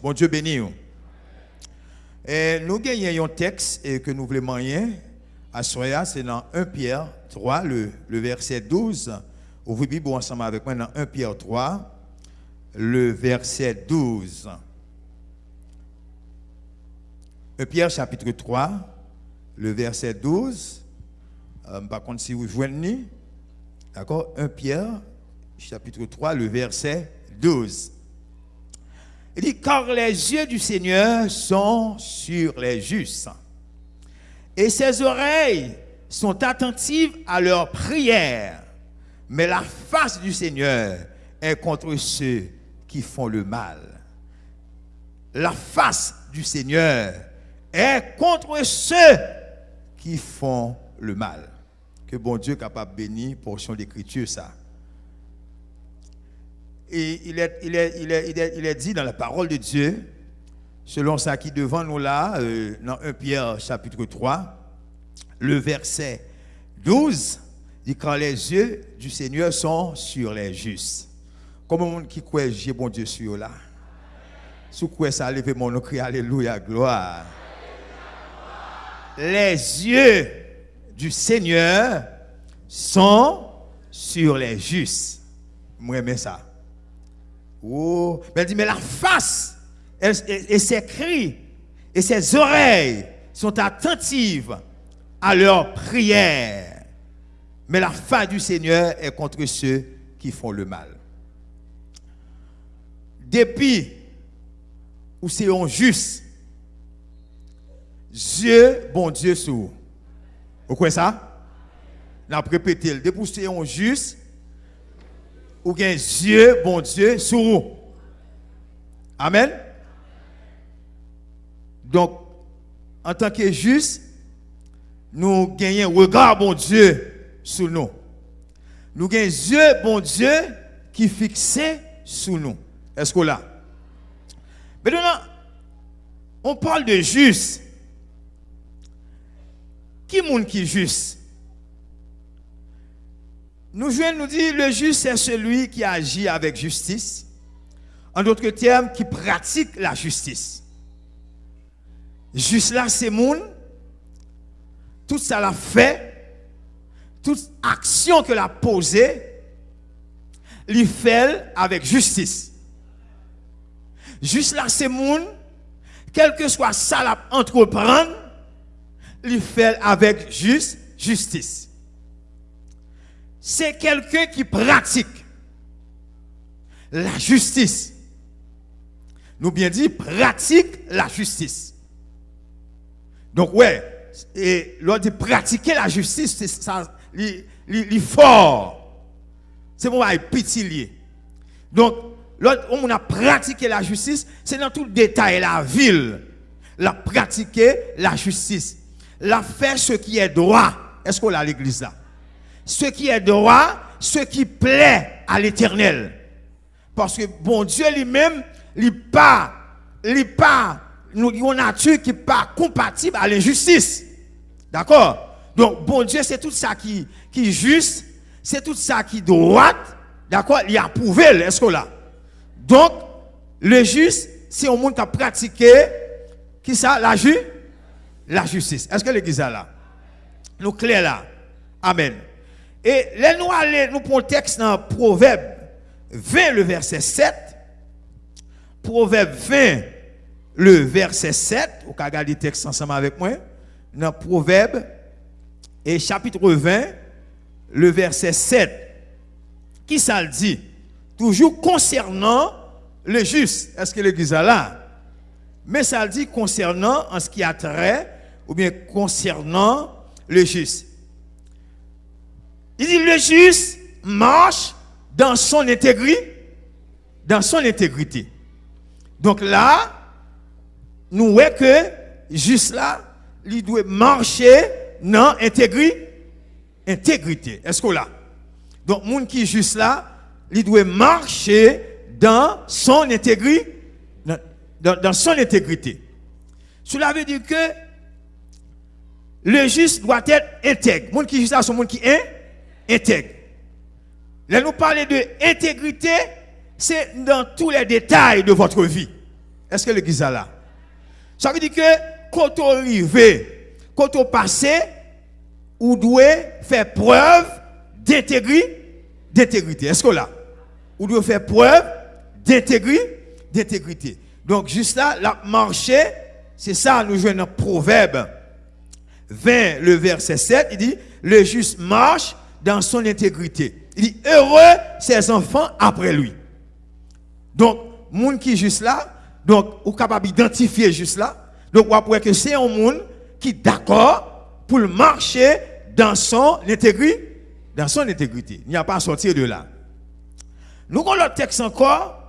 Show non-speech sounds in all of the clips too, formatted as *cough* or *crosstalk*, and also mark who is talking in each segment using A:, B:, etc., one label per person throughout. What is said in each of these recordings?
A: Bon Dieu béni. Nous gagnons un texte et que nous voulons moyen à Soya, c'est dans 1 Pierre 3, le, le verset 12. Ouvrez Bible ensemble avec moi dans 1 Pierre 3, le verset 12. 1 Pierre chapitre 3, le verset 12. Euh, par contre, si vous joignez, d'accord, 1 Pierre chapitre 3, le verset 12. Il dit, car les yeux du Seigneur sont sur les justes, et ses oreilles sont attentives à leurs prières, mais la face du Seigneur est contre ceux qui font le mal. La face du Seigneur est contre ceux qui font le mal. Que bon Dieu capable de bénir portion d'écriture ça. Et il est, dit dans la parole de Dieu, selon ça qui devant nous là, euh, dans 1 Pierre chapitre 3, le verset 12, dit quand les yeux du Seigneur sont sur les justes. Comme un monde qui croit, j'ai bon Dieu sur là. Sous quoi ça levé mon nom, Alléluia, gloire. Les yeux du Seigneur sont sur les justes. Moi, j'aime ça. Oh, mais elle dit, mais la face et, ses cris et ses oreilles sont attentives à leurs prières. Mais la face du Seigneur est contre ceux qui font le mal. Depuis où c'est juste, Dieu, bon Dieu, sous. Vous croyez ça? N'a répété, depuis où c'est juste, ou bien Dieu, bon Dieu, sur vous. Amen? Donc, en tant que juste, nous gagnons regard, bon Dieu, sur nous. Nous gagnons Dieu, bon Dieu, qui fixe sur nous. Est-ce que là? Maintenant, on parle de juste. Qui est qui est juste? Nous nous dit le juste c'est celui qui agit avec justice. En d'autres termes, qui pratique la justice. Juste là, c'est monde. Tout ça l'a fait. Toute action que l'a posée, il fait avec justice. Juste là, c'est. Quel que soit ça l'a entreprendre, il fait avec juste justice c'est quelqu'un qui pratique la justice. Nous bien dit, pratique la justice. Donc, ouais, et l'on dit pratiquer la justice, c'est ça, il fort. C'est pour petit lié. Donc, on a pratiqué la justice, c'est dans tout le détail, la ville. La pratiquer la justice. La faire ce qui est droit. Est-ce qu'on a l'église là? Ce qui est droit, ce qui plaît à l'éternel. Parce que bon Dieu lui-même, il pas, il pas, nous une nature qui n'est pas compatible à l'injustice. D'accord? Donc, bon Dieu, c'est tout ça qui, qui est juste, c'est tout ça qui est droit. D'accord? Il a approuvé, est-ce que là? Donc, le juste, c'est un monde qui a pratiqué, qui ça, la, ju la justice. Est-ce que l'église là? Nous clair là. Amen. Et là, nous allons, nous prenons le texte dans Proverbe 20, le verset 7. Proverbe 20, le verset 7. Vous pouvez regarder le texte ensemble avec moi. Dans Proverbe, et chapitre 20, le verset 7. Qui ça le dit? Toujours concernant le juste. Est-ce que l'église est là? Mais ça le dit concernant en ce qui a trait, ou bien concernant le juste. Il dit le juste marche dans son intégrité. Dans son intégrité. Donc là, nous voyons que juste là, il doit marcher dans intégrité. Intégrité. Est-ce que là? Donc, monde qui est juste là, il doit marcher dans son intégrité. Dans, son intégrité. Cela veut dire que le juste doit être intègre. Monde qui est juste là, c'est monde qui est intègre. Là, nous parler de intégrité, c'est dans tous les détails de votre vie. Est-ce que l'église est là? Ça veut dire que quand on arrive, quand on passe, on doit faire preuve d'intégrité. Est-ce que là? On doit faire preuve d'intégrité. Donc, juste là, la marché, c'est ça, nous jouons dans Proverbe 20, le verset 7, il dit, le juste marche dans son intégrité. Il dit, heureux ses enfants après lui. Donc, monde qui est juste là, donc, on est capable d'identifier juste là. Donc, on que c'est un monde qui est d'accord pour marcher dans son intégrité. Dans son intégrité. Il n'y a pas à sortir de là. Nous avons le texte encore,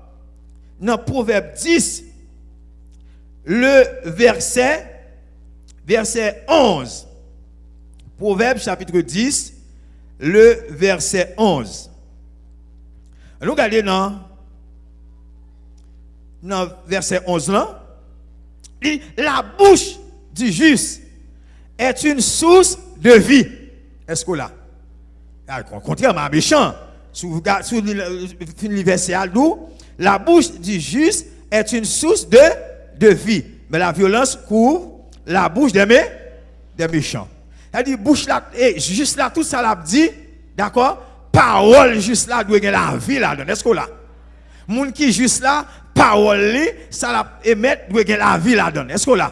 A: dans Proverbe 10, le verset, verset 11. Proverbe chapitre 10, le verset 11. Nous regardons dans, dans verset 11 là. La bouche du juste est une source de vie. Est-ce que là? Ah, contrairement méchant, sous, sous l'universal la bouche du juste est une source de, de vie. Mais la violence couvre la bouche des, des méchants. Elle dit, bouche là, et juste là, tout ça l'a dit, d'accord? Parole juste là, doit la vie là-dedans. Est-ce que là? Moun qui juste là, parole, ça l'a émettre, doit la vie là-dedans. Est-ce que là?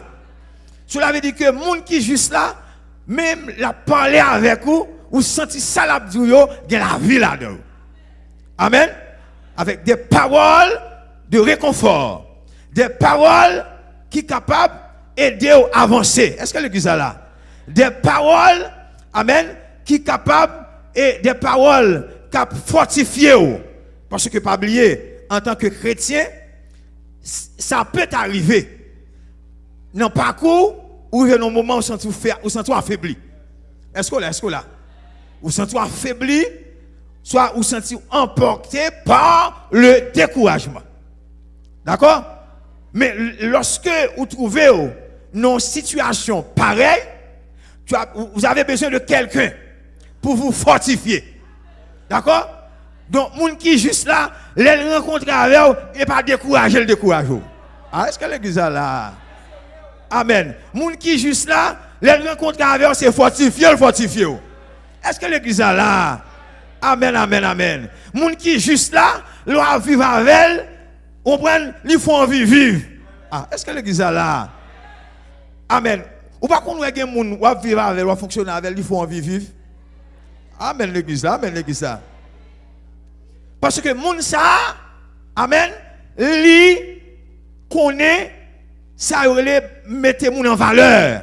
A: Cela veut dire que moun qui juste là, même la parler avec vous, ou senti ça l'a dit, la vie là-dedans. Amen? Avec des paroles de réconfort. Des paroles qui sont capables d'aider à avancer. Est-ce que l'église là? Des paroles, amen, qui capables et des paroles qui fortifiées. Parce que, pas oublier, en tant que chrétien, ça peut arriver. Dans pas parcours, où il y a un moment où vous sentez affaibli. Est-ce que là, est-ce que là? Vous sentez affaibli, soit vous sentez emporté par le découragement. D'accord? Mais lorsque vous trouvez une situation pareille, vous avez besoin de quelqu'un pour vous fortifier. D'accord? Donc, moun qui juste là, les rencontrer avec vous et pas décourager le décourager. Ah, est-ce que l'église est là? Amen. Moun qui juste là, les rencontrer avec vous, c'est fortifier le fortifier. Est-ce que l'église est là? Amen, amen, amen. Moun qui juste là, l'on vivre avec elle, on prend, il faut envie vivre. Ah, est-ce que l'église est là? Amen. Ou pas qu'on ait des gens qui vivre avec, ou fonctionner avec, il faut envie vivre. Amen l'église là, amen l'église là. Parce que moun ça, amen, li connaît ça mettre moun en valeur.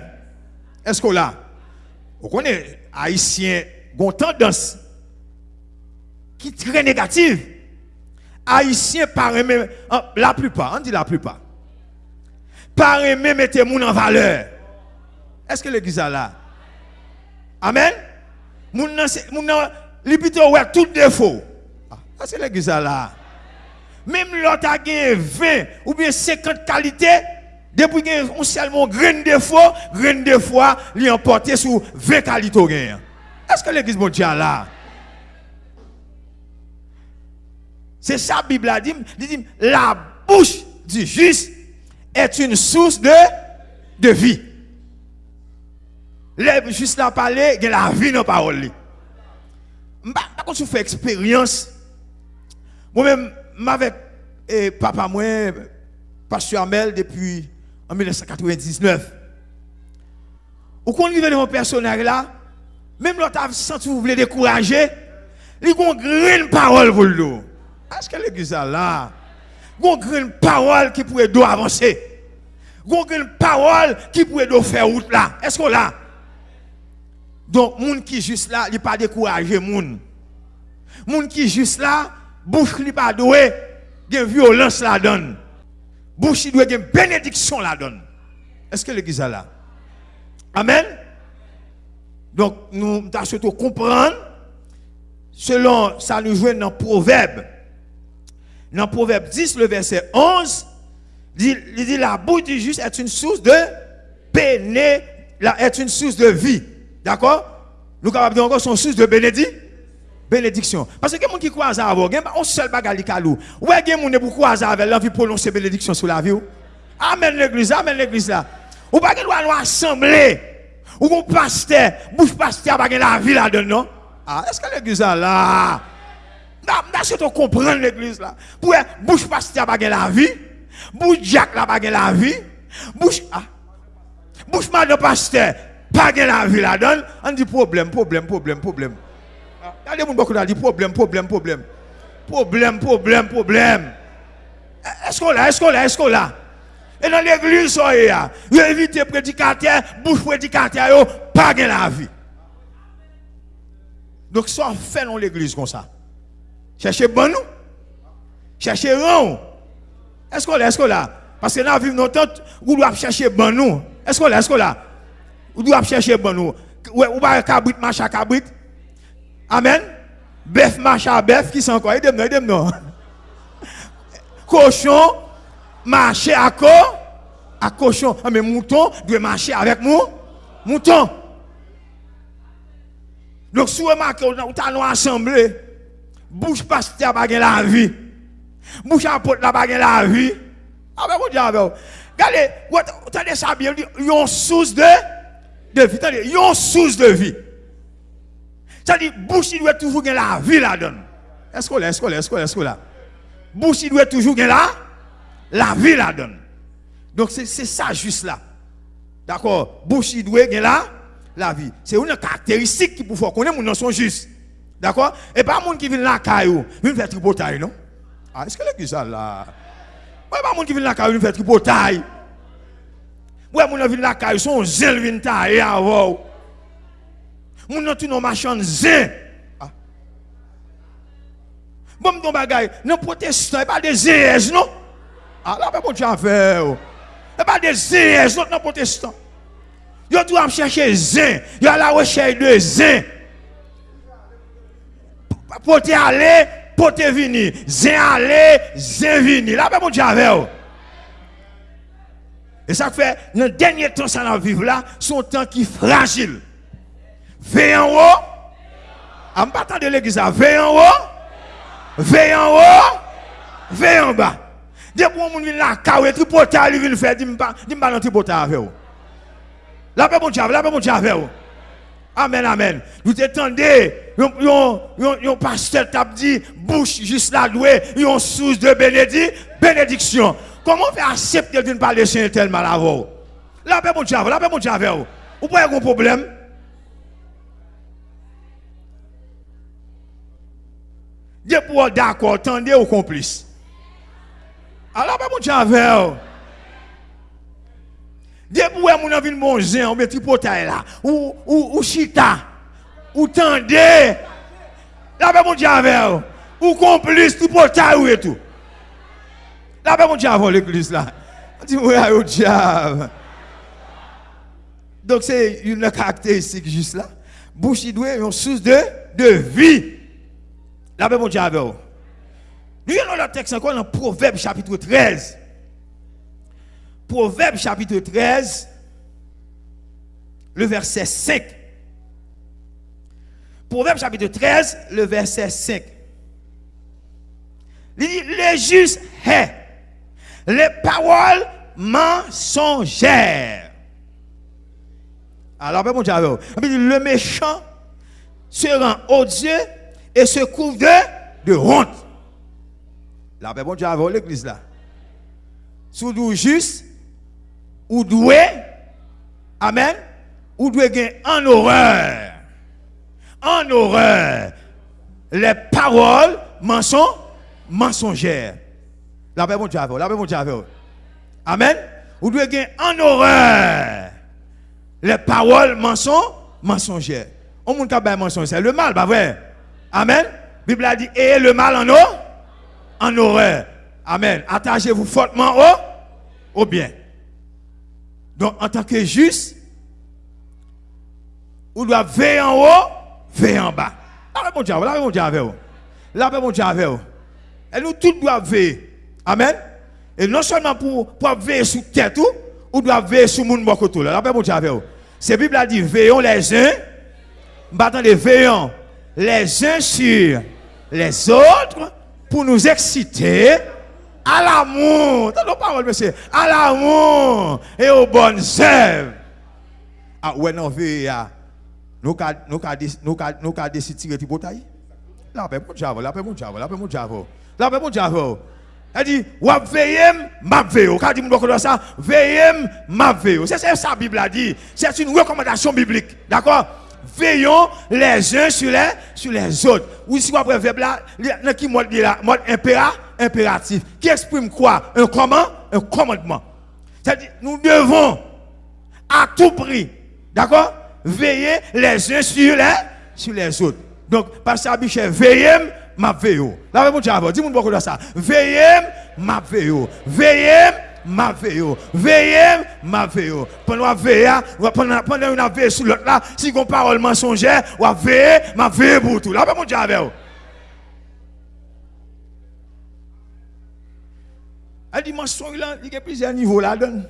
A: Est-ce que là Vous connaissez haïtien ont tendance qui est très négative. Haïtien par même la plupart, on dit la plupart. Par même mettre moun en valeur. Est-ce que l'église est là? Amen? Moun nan, ouais tout défaut. Ah, est-ce que l'église est là? Même l'autre a 20 ou bien 50 qualités, depuis qu'il a seulement grain défaut, grain de foi, li emporté sur 20 qualités. Est-ce que l'église est là? C'est ça la Bible a dit, la bouche du juste est une source de vie. Les juste là parler, il la vie dans la parole. Par contre, je fais expérience. Moi-même, avec eh, papa, moi, pasteur Amel, depuis en 1999. Ou quand on dans mon personnage là, même l'autre senti vous voulez décourager, il y a une grande parole pour lui. Est-ce que l'église là? Il y a une grande parole qui pourrait avancer. Il y a une parole qui pourrait faire route là. Est-ce que là? Donc, moun qui juste là, il pas découragé moun. Moun qui juste là, bouche li pas doué, gen violence la donne. Bouche doit gen bénédiction la donne. Est-ce que l'église est là? Amen? Donc, nous surtout comprendre, selon ça nous joue dans Proverbe. Dans Proverbe 10, le verset 11, il dit, la bouche du juste est une source de péné, est une source de vie. D'accord? Nous capables encore son source de bénédiction. Bénédiction. Parce que gens qui croient à ça, il y a un seul bagage qui est Ouais, gens qui croient à ça, l'envie de prononcer bénédiction sur la vie? Amen l'église, amen l'église là. Ou pas qu'il doit nous assembler. Ou qu'on pasteur, bouche pasteur, pas la vie là-dedans? Ah, est-ce que l'église là, là? Est-ce que tu comprends l'église là? Pour bouche pasteur, pas la vie. Bouche Jack là, pas la vie. Bouche, ah. Bouche madame pasteur, pas la vie là-dedans. On dit problème, problème, problème, problème. Regardez, beaucoup dit problème, problème, problème. Problème, problème, problème. Est-ce qu'on l'a, est-ce qu'on l'a, est-ce qu'on l'a? Et dans l'église, vous évitez prédicateur, bouche prédicateur, pas de la vie. Donc, soit fait dans l'église comme ça. Cherchez bon nous. Cherchez rang. Est-ce qu'on l'a, est-ce qu'on l'a? Parce que dans la vie, nous vous chercher bon nous. Est-ce qu'on l'a, est-ce qu'on l'a? Vous doit chercher bon nous. Ou pas cabrit, machin cabrit. Amen. Bœuf, machin, bœuf, qui sont encore? Aidez-moi, aidez-moi. *laughs* Cochon, marcher à quoi À cochon. Ah, mais mouton doit marcher avec moi. Mouton. Donc, si vous remarquez, vous avez assemblé, bouche pasteur pas la vie. Bouche apôtre la pas la vie. Ah ben, vous dites, regardez, vous avez ça bien, il y a une source de, de vie. A une source de vie. C'est-à-dire, bouche, doit toujours gagner la vie là-dedans. Est-ce qu'on est, est-ce qu'on est, est-ce qu'on est, est-ce qu'on est Bouche, doit toujours gagner la la vie la donne. Donc c'est ça juste là. D'accord? Bouche doit là la vie. C'est une caractéristique qui peut faire connaître mon sont juste. D'accord? Et pas monde qui vient là caillou, vient faire tripotaille non? Ah est-ce que l'église là Ouais pas monde qui vient là caillou, vient faire tripotaille. Ouais mon vient là caillou, son zèle vient tailler avant. Mon tout non machin zin. Ah. Bon mon bagay, non protestant, pas des zèles non? Ah, là, bon Dieu a fait. Et pas des zins, les autres non protestants. Ils doivent chercher zin. À la recherche de zin. Pour te aller, pour te venir. Zin aller, zin venir. Là, bon Dieu a fait. Et ça fait, dans le dernier temps, ça va vivre là, son temps qui est fragile. Veille en haut. En battant de l'église, veille en haut. Veille en haut. Veille en bas. Dès que vous vient là, quand vous tripoter, il vient faire, dis-moi pas dans tripoter avec vous. La paix, mon la paix, mon vous. Amen, amen. Vous attendez, un pasteur t'a dit, bouche juste là doué, une source de bénédiction. Comment faire accepter de parler de Seigneur tellement à vous La paix mon Dieu, la paix mon Dieu avec vous. Vous pouvez avoir un problème. Dieu pour d'accord, attendez ou complice. Ah, Alors pas mon Dieu avec vous. Dieu pour mon envie de manger, on met tripotaille là ou ou ou chita ou tendez. La paix mon Dieu avec vous. Ou complice tripotaille ou et tout. Là, pas mon Dieu avec l'église là. On dit, ouais, au diable. Donc, c'est une caractéristique juste là. Bouche, doit une source de, de vie. Là, pas mon Dieu avec nous avons le texte encore dans Proverbe chapitre 13. Proverbe chapitre 13, le verset 5. Proverbe chapitre 13, le verset 5. Il dit, les justes hait les paroles mensongères. Alors, Dieu, le méchant se rend odieux et se couvre de, honte. La paix, bon Dieu, avant l'église là. Sous nous juste, ou doué, Amen, ou doué en horreur. En horreur. Les paroles mensongères. La paix, bon Dieu, la paix, bon Dieu, Amen. Ou doué gagner en horreur. Les paroles mensonges, mensongères. On monte pas mensonge, c'est le mal, pas vrai? Amen. La Bible a dit, et le mal en eau en horreur. Amen. Attachez-vous fortement au, au bien. Donc, en tant que juste, vous doit veiller en haut, veiller en bas. La bon Dieu, la bon Dieu vous. La bon Dieu avec vous. Et nous tous doivent veiller. Amen. Et non seulement pour, pour veiller sur tête, ou doit veiller sur monde tout. La bon Dieu avec vous. C'est Bible a dit, veillons les uns, attendez, veillons les uns sur les autres pour nous exciter à l'amour. T'as nos paroles, monsieur. À l'amour et aux bonnes œuvres. Ah, ouais, non, veille, nous avons nous nous décidé de tirer ben, mon diable. Là, ben, mon diable. Elle dit, wap veillez, m'a veillé. Quand dit mon ça, veillez, m'a. C'est ça la Bible a dit. C'est une recommandation biblique. D'accord? Veillons les uns sur les, sur les autres. Ou si vous avez verbe là, qui mode là, mode impératif. Qui exprime quoi? Un comment? Un commandement. C'est-à-dire, nous devons à tout prix, d'accord? Veiller les uns sur les, sur les autres. Donc, Pasteur Abichet, veillez, ma veille. Là, mon Dieu, dis-moi de ça. Veillez, ma veille. Veillez, ma veille. Veillez, ma veille. Pendant la veille, pendant, pendant une veille sur l'autre là, si on parole mensongère, on va veiller, ma veille pour tout. Là, mon Dieu, Elle dit, mensonge là, il y a plusieurs niveaux là-dedans.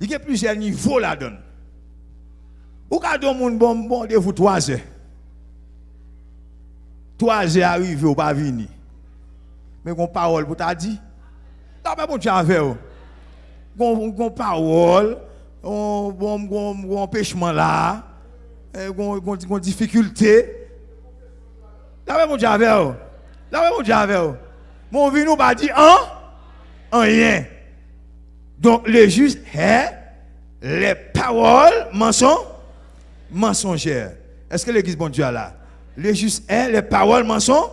A: Il y a plusieurs niveaux là-dedans. Ou quand on bon bon de vous trois heures. Trois heures arrivé ou pas venir. Mais qu'on parole pour t'a dit. Là, mais bon Dieu avec vous. Qu'on parole, bon empêchement là, qu'on difficulté. Là, mais bon Dieu avec vous. Mais bon Dieu avec vous. Mon vie nous pas dit hein? Rien. Donc le juste est les paroles mensongères. Est-ce que l'église bon Dieu a là? Le juste est les paroles mensonges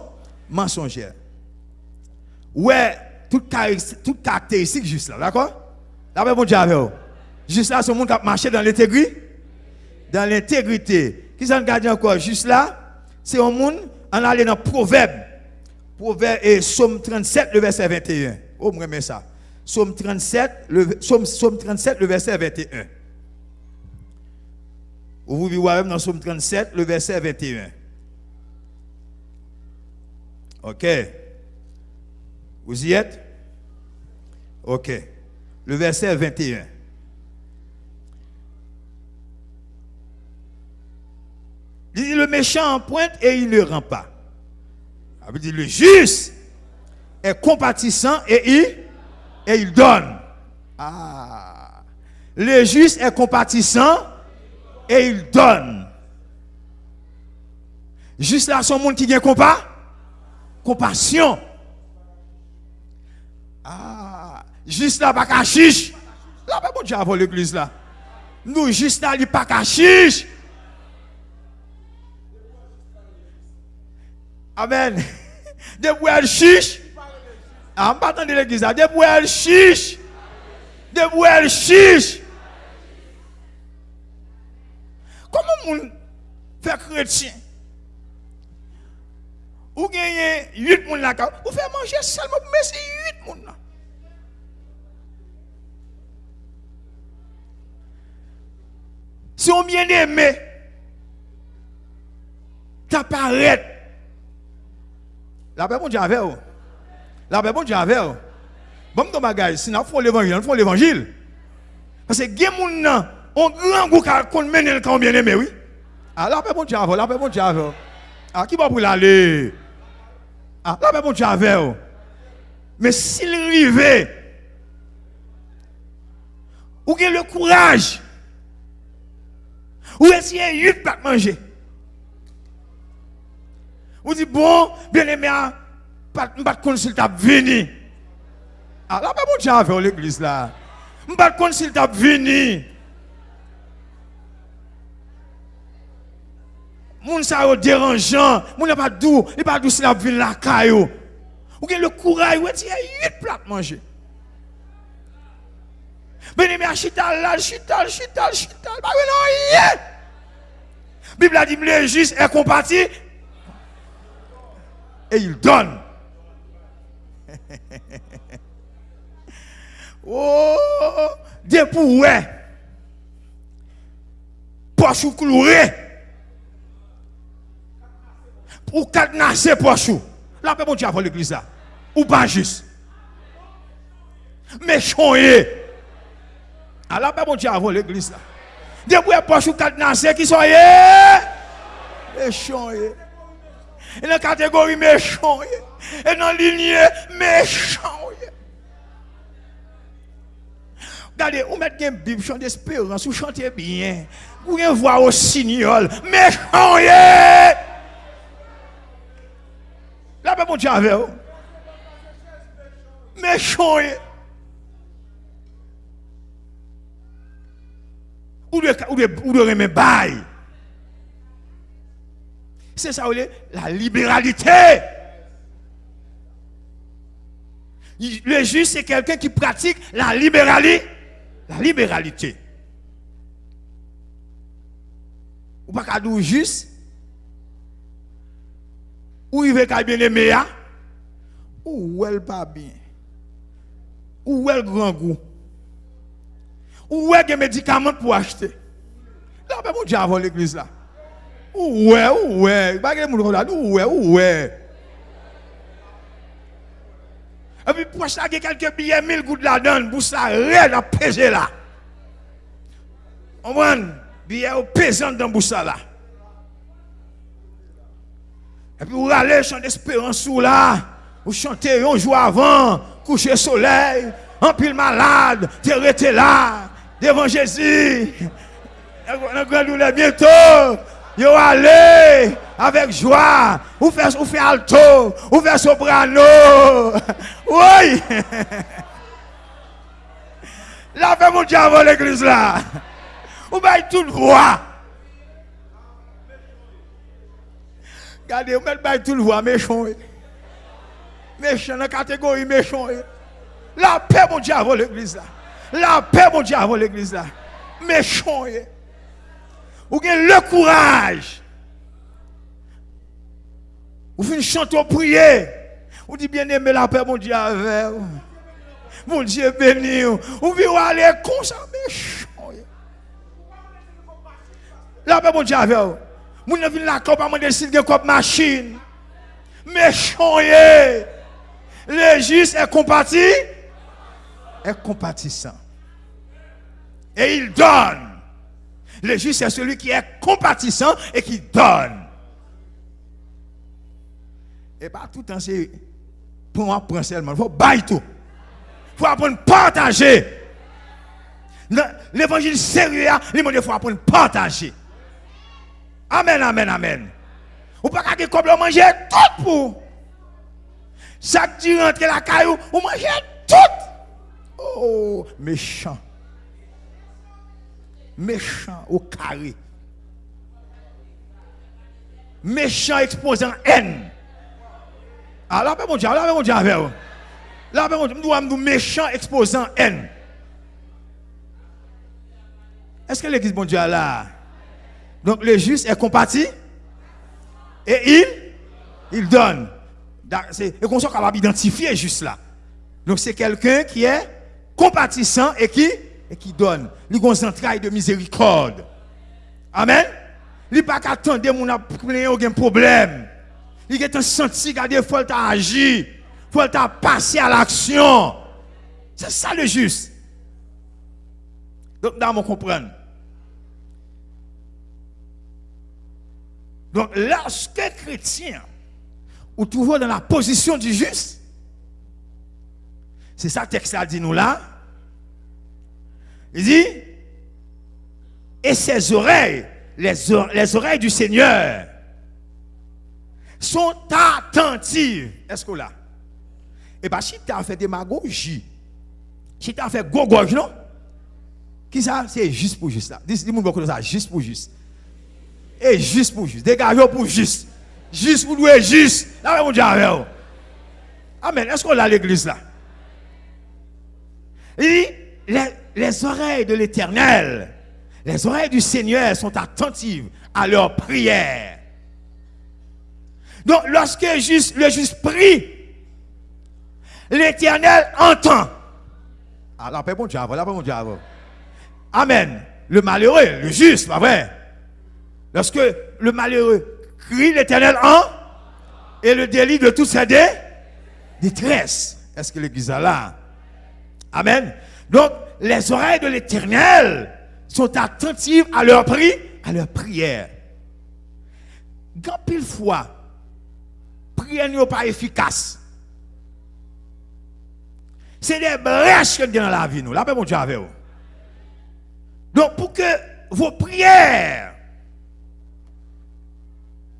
A: mensongères. Ouais, toute caractéristique, juste là, d'accord? Bon Dieu Juste là, ce monde qui a marché dans l'intégrité. Dans l'intégrité. Qui s'en garde encore? Juste là, c'est un monde, on allait dans Proverbe. Proverbe et Somme 37, le verset 21. Oh, moi, ça. Somme 37, le, Somme, Somme 37, le verset 21. Vous vivez dans Somme 37, le verset 21. Ok. Vous y êtes? Ok. Le verset 21. Il dit le méchant en pointe et il ne rend pas. Il dit le juste est compatissant et il, et il donne. Ah. Le juste est compatissant et il donne. Juste là, son monde qui vient compas? compassion. Ah, juste là, pas cachiche. Là, pas bon Dieu avant l'église là. Nous, juste là, il pas cachiche. Amen. *laughs* Des bouelles chiche. Ah, pas va de l'église là. Des bouelles chiches. Des bouelles chiche. Comment on fait chrétien? Ou genyen 8 moun la ka, ou fè manje selman pou mè se 8 moun la. Si ou mwen eme, ta paret. La pe bon di avè ou. La pe bon di avè ou. Bon mwen bagay, si nan fon l'evangil, nan fon l'evangil. Pase gen moun nan, on gran gou ka kon menen kan mwen eme, oui. A la pe bon di avè ou, la pe bon di avè ou. A ki ba pou l'alè? Ah, là, bon Dieu avec Mais s'il arrivait, ou qu'il le courage, ou essayer de pas manger? Ou dit, bon, bien aimé, pas de consulter venir. Ah, là, bon Dieu avec l'église là. Pas de consulter venir. Moun sa yo dérangeant, moun n'a pas doux, il pas doux si la ville la caillou. Ou le courage, ou as 8 plats manger? Beni me chital là, chital, chital, chital, pas non rien. Bible a dit le juste est compati et il donne. *laughs* oh, depuis ouais. Poche ou cloué ou cadenasser poche. Là, bon Dieu avant l'église là. Ou pas juste. Méchant Ah là, bon Dieu avant l'église là. Depuis poche ou cadenasser qui sont méchant Et dans la catégorie méchant, et dans la lignée méchant. Regardez, vous mettez une Bible, chant d'espérance, vous chantez bien. Vous avez une voix au signal. Méchant, yeah! Là, ben, mon Dieu, avec vous. Méchant, yeah! Ou de, ou de, ou de remettre. C'est ça, la libéralité. Le juge, c'est quelqu'un qui pratique la libéralité. La libéralité. Ou pas qu'à juste. Ou i ve ka bien eme ya? Ou wel pa bien? Ou wel gran gou? Ou wel gen medikaman pou achete? La pe moun diya avon l'eklis la. Ou we, ou we. Bagye moun kon la, ou we, ou we. E pi pou achete kelke bilye mil gout la don, pou sa re la peje la. Oman, bilye ou pejan dan pou sa la. Et puis vous allez chanter d'espérance là. Vous chantez un jour avant, coucher soleil, en pile malade, tu là, devant Jésus. Bientôt. Yo allez avec joie. Ou fait, ou fait alto, ou fait soprano. *laughs* Oui. *laughs* Là, fait mon diable l'église là. Ou bail toute voix. Regardez, vous mettez toute voix méchant. Méchant la catégorie méchant. La paix, mon diable l'église là. La paix, mon diable l'église là. Méchant. Ou avez le courage. Ou finissez chanter prier. Ou dit bien aimé la paix, mon Dieu, avec Mon Dieu béni. Ou vous aller comme ça, méchant. La paix, mon Dieu, avec vous. Moun ne vient la coupe à mon décide comme machine. Méchant. Le juste est compati. Est compatissant. Et il donne. Le juste, c'est celui qui est compatissant et qui donne. Et pas tout le temps, c'est pour apprendre seulement. Il faut bailler tout. Il faut apprendre à partager. L'évangile sérieux, il faut apprendre à partager. Amen, amen, amen. Ou pas qu'à comme manger tout pour. Chaque tu rentre la caillou, ou manger tout. Oh, méchant méchant au carré. Méchant exposant haine. Ah là, mon Dieu, là, mon Dieu, avec vous. Là, mon Dieu, nous méchant exposant haine. Est-ce que l'église, mon Dieu, là? Donc, le juste est compati et il, il donne. Et qu'on soit capable d'identifier juste là. Donc, c'est quelqu'un qui est compatissant et qui et qui donne. Il a un entrailles de miséricorde. Amen? Il n'a pas qu'attendre mon aucun problème. Il a un senti qu'il faut agir. Il faut passer à l'action. C'est ça le juste. Donc, nous comprendre. Donc, lorsque chrétien, ou toujours dans la position du juste, c'est ça que texte a dit nous là, il dit, et ses oreilles, les, oreilles du Seigneur, sont attentives. Est-ce que là? Eh bien, si tu as fait démagogie, si tu as fait gogoj, non? Qui ça? C'est juste pour juste là. Dis-moi beaucoup ça, juste pour juste. Et juste pour juste. Dégagez pour juste. Juste pour louer juste. Là, mon Amen. Est-ce qu'on a l'église là? Et les, les oreilles de l'Éternel, les oreilles du Seigneur sont attentives à leurs prières. Donc, lorsque juste, le juste prie, l'Éternel entend. Ah, la paix, bon Dieu, la bon Dieu. Amen. Le malheureux, le juste, pas vrai? Lorsque le malheureux crie, l'Éternel entend. Et le délit de tous ses détresse. Est-ce que l'église est là? Amen. Donc, les oreilles de l'éternel sont attentives à leur prix, à leur prière. Quand pile fois, prière n'est pas efficace. C'est des brèches que dans la vie, nous. La paix, mon Dieu, avec vous. Donc, pour que vos prières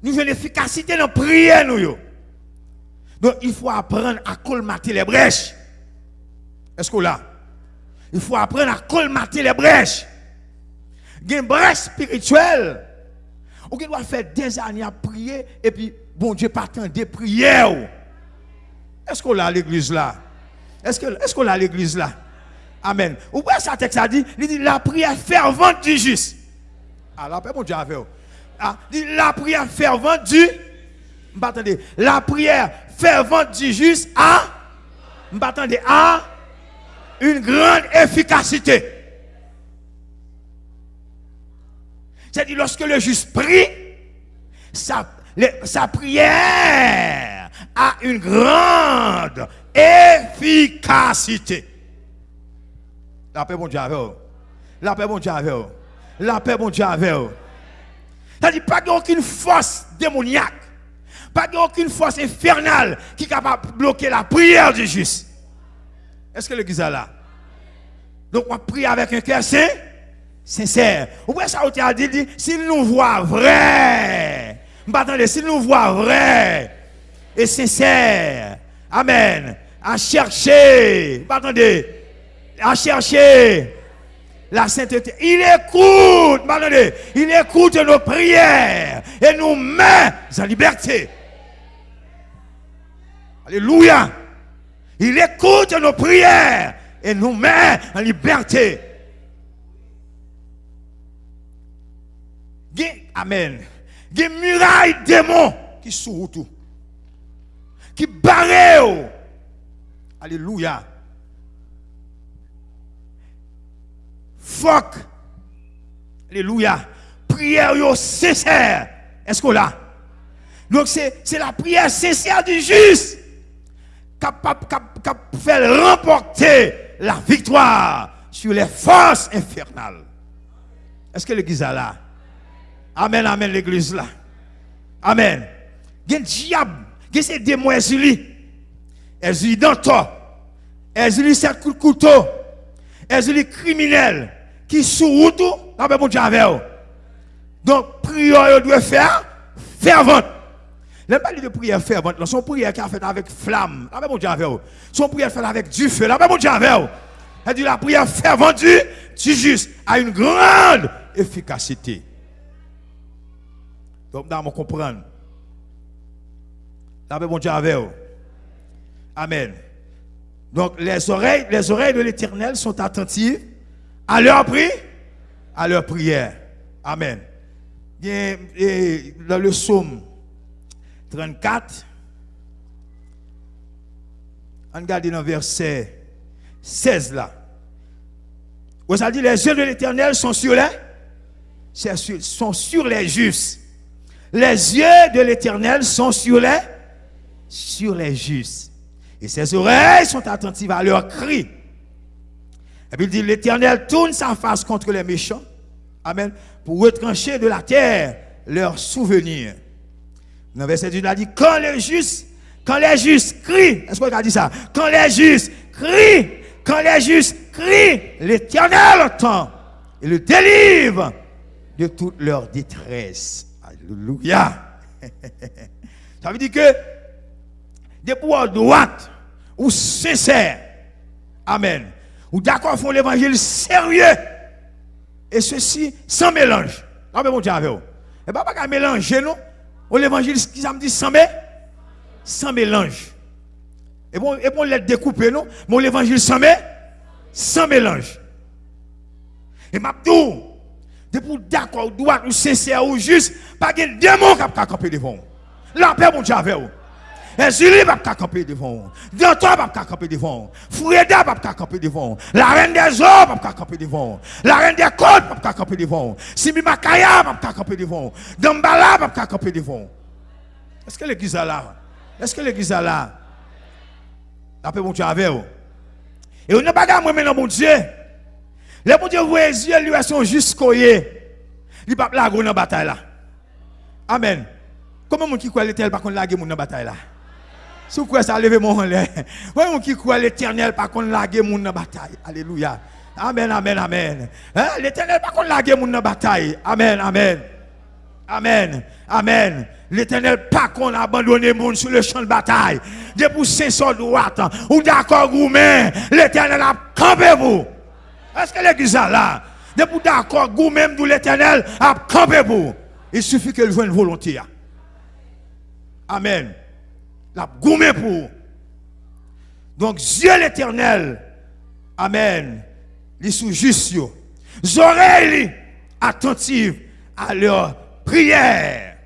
A: nous ayons l'efficacité dans la prière. Donc, il faut apprendre à colmater les brèches. Est-ce que là? Il faut apprendre à colmater les brèches. Il y a une brèche spirituelle. On doit faire des années à prier et puis, bon Dieu, pas tant de prières. Est-ce qu'on a l'église là? Est-ce qu'on est a l'église là? Amen. Ou bien ça texte a dit, il dit la prière fervente du juste. Alors, ah, mon Dieu avec ah, la prière fervente du la prière fervente du juste a a une grande efficacité. C'est-à-dire lorsque le juste prie, sa, prière a une grande efficacité. La paix, bon Dieu, La paix, bon Dieu, La paix, bon Dieu, C'est-à-dire, pas aucune force démoniaque, pas aucune force infernale qui est capable de bloquer la prière du juste. Est-ce que l'église est là? Donc, on prie avec un cœur saint, sincère. Ou bien ça, on a dit, s'il nous voit vrai, s'il nous voit vrai et sincère, Amen, à chercher, attendez, à chercher la sainteté. Il écoute, attendez, il écoute nos prières et nous met en liberté. Alléluia. Il écoute nos prières et nous met en liberté. Amen. Des murailles démons qui sont tout. Qui barrent. Alléluia. Fuck. Alléluia. Prière sincère. Est-ce qu'on l'a? Donc c'est la prière sincère du juste de faire remporter la victoire sur les forces infernales. Est-ce que l'église est là? Amen, amen, l'église là. Amen. Il y a un diable, il y a ces démons, elles sont dans toi. Ont sept coups de couteau. Elles sont criminels qui sont tout. Là, ben, mon Dieu, Donc, prière, doit faire fervente. Les pas de prière fervente, son prière qui a fait avec flamme. Là, ben, mon Dieu, Son prière fait avec du feu. Là, ben, mon Dieu, Elle dit la prière fervente du, du juste a une grande efficacité. Donc, nous comprendre. Là, ben, mon Dieu, Amen. Donc les oreilles, les oreilles de l'Éternel sont attentives à leur prière, à leur prière. Amen. dans le psaume 34, on regarde dans le verset 16 là. Vous avez dit, les yeux de l'Éternel sont sur les, sont sur les justes. Les yeux de l'Éternel sont sur les, sur les justes. Et ses oreilles sont attentives à leurs cris. Et puis il dit, l'Éternel tourne sa face contre les méchants. Amen. Pour retrancher de la terre leurs souvenirs. Dans verset 2, il a dit, quand les justes, quand les justes crient, est-ce qu'on a dit ça? Quand les justes crient, quand les justes crient, l'Éternel entend et le délivre de toute leur détresse. Alléluia. *laughs* ça veut dire que des pouvoirs droite ou sincère. Amen. Ou d'accord font l'évangile sérieux. Et ceci sans mélange. Amen, mon Dieu, avec vous. Et pas pas mélanger, non? Ou l'évangile, qui ça me dit sans mélange? Sans mélange. Et bon, et bon, l'être découpé, non? Mon l'évangile sans mélange? Sans mélange. Et m'a tout. Oh, de pour d'accord, ou droit, ou sincère, ou juste, pas de démon qui a campé devant. La paix, mon Dieu, avec vous. Ezili va pas camper devant. Danton va camper devant. Foueda va camper devant. La reine des eaux va camper devant. La reine des côtes va camper devant. Simi Makaya va camper devant. Dambala va camper devant. Est-ce que l'église est là? Est-ce que l'église est là? Après mon Dieu avec vous. Et on n'a pas moi maintenant mon Dieu. Les mon Dieu voit les yeux lui sont jusqu'au yé. Il pas la grande bataille là. Amen. Comment mon qui croit l'éternel par contre laguer mon dans bataille là? Vous croyez ça, levez mon en. Comment qui croit l'éternel par contre laguer mon dans bataille Alléluia. Amen, amen, amen. Hein? L'éternel par contre laguer mon dans bataille. Amen, amen. Amen. Amen. L'éternel pas qu'on abandonné monde sur le champ de bataille. Depuis 500 droite, ou d'accord, gourmet, l'éternel a campé vous. Est-ce que l'église est là? Depuis d'accord, gourmet, l'éternel a campé. Il suffit qu'elle joue une volonté. Amen. La gourmet pour. Donc, Dieu l'éternel, Amen, les sous juste, oreilles attentives à leur prière.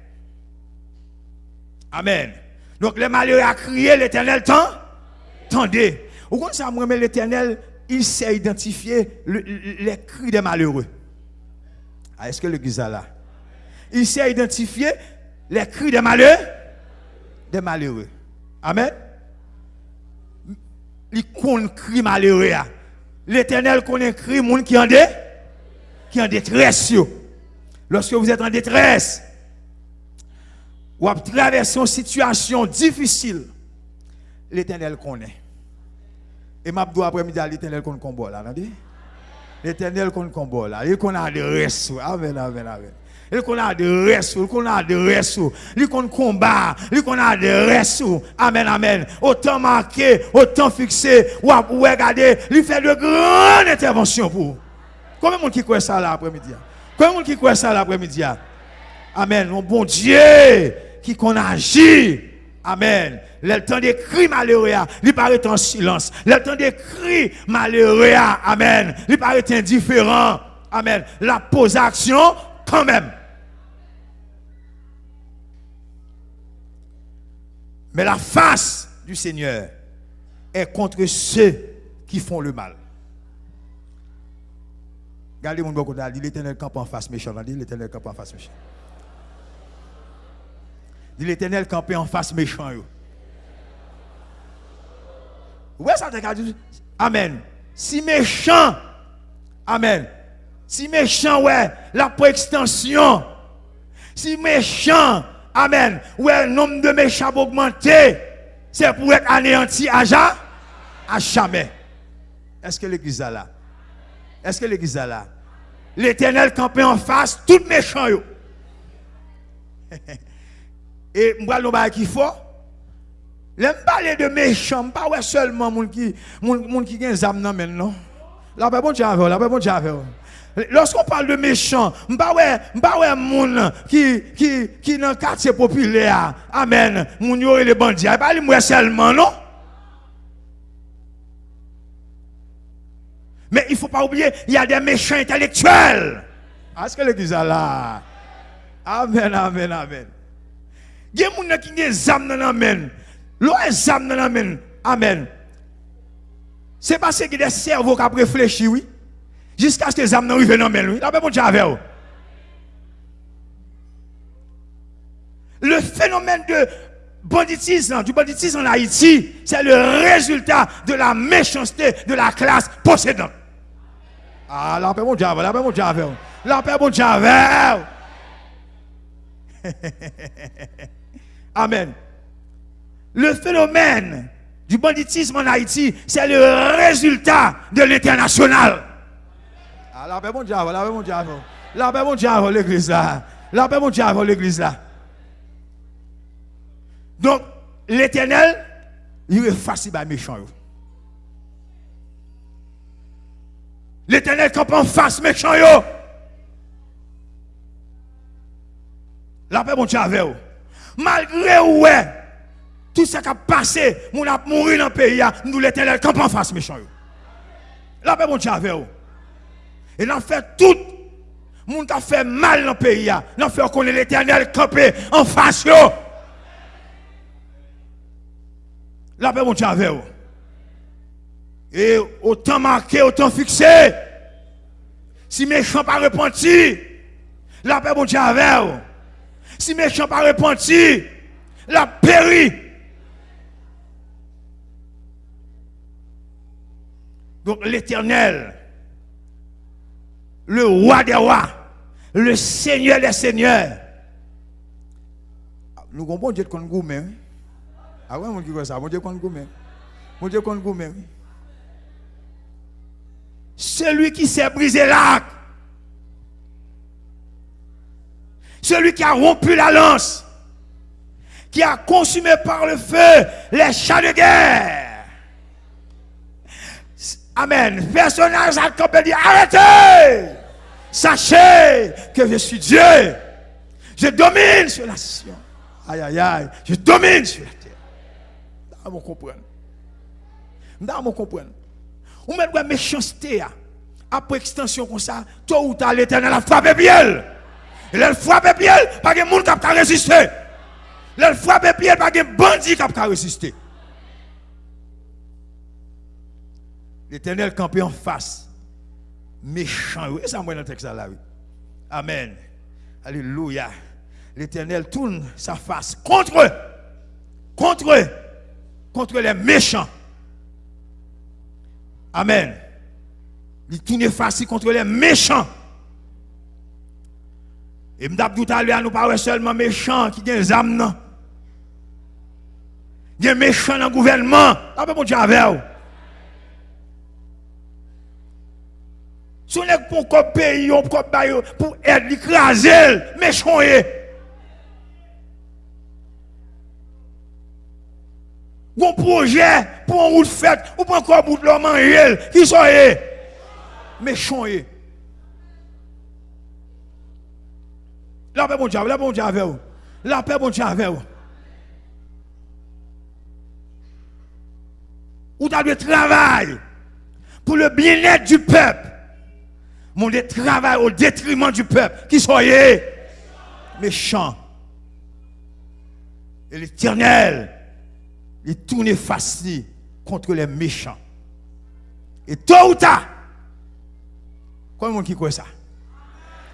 A: Amen. Donc les malheureux a crié l'éternel tant? Tendez. Au ça, moi, l'éternel, il sait identifier les cris des malheureux. Ah, est-ce que l'église est là? Il sait identifier les cris des malheureux? Des malheureux. Amen. Il connaît cri malheureux. L'éternel connaît cri monde qui en en détresse. Lorsque vous êtes en détresse, ou à traverser une situation difficile, l'éternel connaît. Et ma après-midi, l'éternel connaît combat là, L'éternel connaît combat là. Il connaît. Amen, amen, amen. Il connaît de reste, il connaît de reste, il connaît combat, il connaît de reste. Amen, amen. Autant marqué, autant fixé, ou regarder, il fait de grandes interventions pour vous. Combien de monde qui croit ça là après-midi? Combien de monde qui croit ça l'après-midi? Amen. Mon bon Dieu qui qu'on agit. Amen. Le temps des cris malheureux, il paraît en silence. Le temps des cris malheureux, Amen. Il paraît indifférent. Amen. La pose action quand même. Mais la face du Seigneur est contre ceux qui font le mal. Regardez mon beaucoup dit l'éternel camp en face méchant. Dit l'éternel camp en face méchant. Dit l'éternel camp en face méchant. Ouais, ça te. Amen. Si méchant. Amen. Si méchant, ouais, la pour extension. Si méchant. Amen. Ouais, le nombre de méchants augmenté. C'est pour être anéanti à jamais. Est-ce que l'église est là? Est-ce que l'église est là? L'éternel campé en face, tout méchant. *laughs* Et moi, je qui faut. L'aime parler de méchant, pas ouais seulement moun qui moun qui gagne zam nan men non? La la bon avec. Lorsqu'on parle de méchant, m'pa ouais moun qui qui qui dans quartier populaire. Amen. Moun yo les bandits, pas moi seulement non? Mais il ne faut pas oublier, il y a des méchants intellectuels. Est-ce que l'église est là? Amen, amen, amen. Il y a des gens qui ont des âmes dans l'amen. L'eau âmes dans l'amen. Amen. C'est parce a des cerveaux qui ont réfléchi, oui. Jusqu'à ce que les âmes n'arrivent dans l'amen, oui. Là, bon Dieu Le phénomène de banditisme, du banditisme en Haïti, c'est le résultat de la méchanceté de la classe possédante. Ah, la paix mon diable, la paix mon diable. La paix diable. *laughs* Amen. Le phénomène du banditisme en Haïti, c'est le résultat de l'international. Ah, la paix mon diable, la paix mon diable. La paix mon diable, l'église là. La paix mon diable, l'église là. Donc, l'éternel, il est facile à méchant. L'éternel campe en face méchant. La paix, mon Dieu, avec Malgré ouais, tout ce qui a passé, mon a mouru dans le pays, nous l'éternel campe en face méchant. La paix, mon Dieu, avec Et l'on fait tout. Moun a fait mal dans le pays, l'on fait qu'on est l'éternel campé en face. La paix, mon Dieu, avec Et autant marqué, autant fixé. Si méchant pas repenti, la paix, mon Dieu, avec Si méchant pas repenti, la péri. Donc l'éternel, le roi des rois, le seigneur des seigneurs, Nous avons bon Dieu de gourmet. Ah ouais, mon Dieu, ça, mon Dieu qu'on gourmet. Mon Dieu qu'on gourmet. Celui qui s'est brisé l'arc. Celui qui a rompu la lance. Qui a consumé par le feu les chats de guerre. Amen. Personnage à camper dit arrêtez. Sachez que je suis Dieu. Je domine sur la nation. Aïe, aïe, aïe. Je domine sur la terre. Vous comprenez. Vous comprenez. Ou même la méchanceté, après extension comme ça, toi ou tard l'éternel a frappé bien. Et elle frappe bien, pas de monde qui a résister. Elle frappe bien, pas de bandit qui a résister. L'éternel campé en face. Méchant. Oui, ça moi dans le texte là. Amen. Alléluia. L'éternel tourne sa face contre eux. Contre eux. Contre les méchants. Amen. Il tourne face contre les méchants. Et m'dap tout à nous parlons seulement méchants qui ont des âmes. Y a méchants dans le gouvernement. Ah ben mon Dieu avec Si on est pour un pays, pour être écrasé, méchant Bon projet pour un route faite, ou pour encore bout de l'homme manger, qui sont méchant La paix bon Dieu, la paix bon Dieu. La paix bon Dieu vous. Ou dans le travail pour le bien-être du peuple mon travail au détriment du peuple, qui soyez méchants. Et l'éternel, il tourne face contre les méchants. Et tôt ou tard, comment qui croit ça?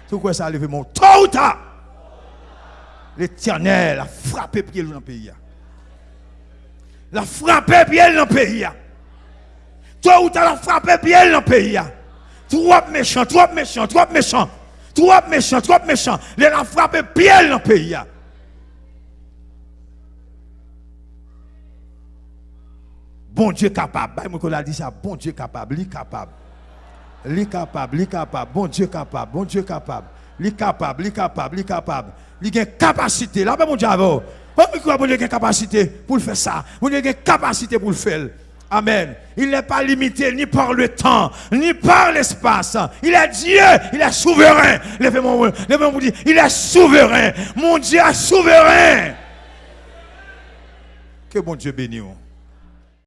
A: Tout quoi ça, levé mon tôt ou l'éternel a frappé pied dans le pays. Il a frappé pied dans le pays. Tôt ou tard, il a frappé pied dans le pays. Trop méchant, trop méchant, trop méchant. Trop méchant, trop méchant. Les a frappé pied dans le pays. Bon Dieu capable. A dit ça. Bon Dieu capable. Lui capable. Lui capable. Lui capable. Bon Dieu capable. Bon Dieu capable. Lui capable. Lui capable. Lui capable. Lui a capacité. Là, mon Dieu, bon Dieu a capacité pour faire ça. Bon Dieu a capacité pour le faire. Amen. Il n'est pas limité ni par le temps, ni par l'espace. Il est Dieu, il est souverain. Levez-moi, dire, il est souverain. Mon Dieu est souverain. Que bon Dieu bénisse.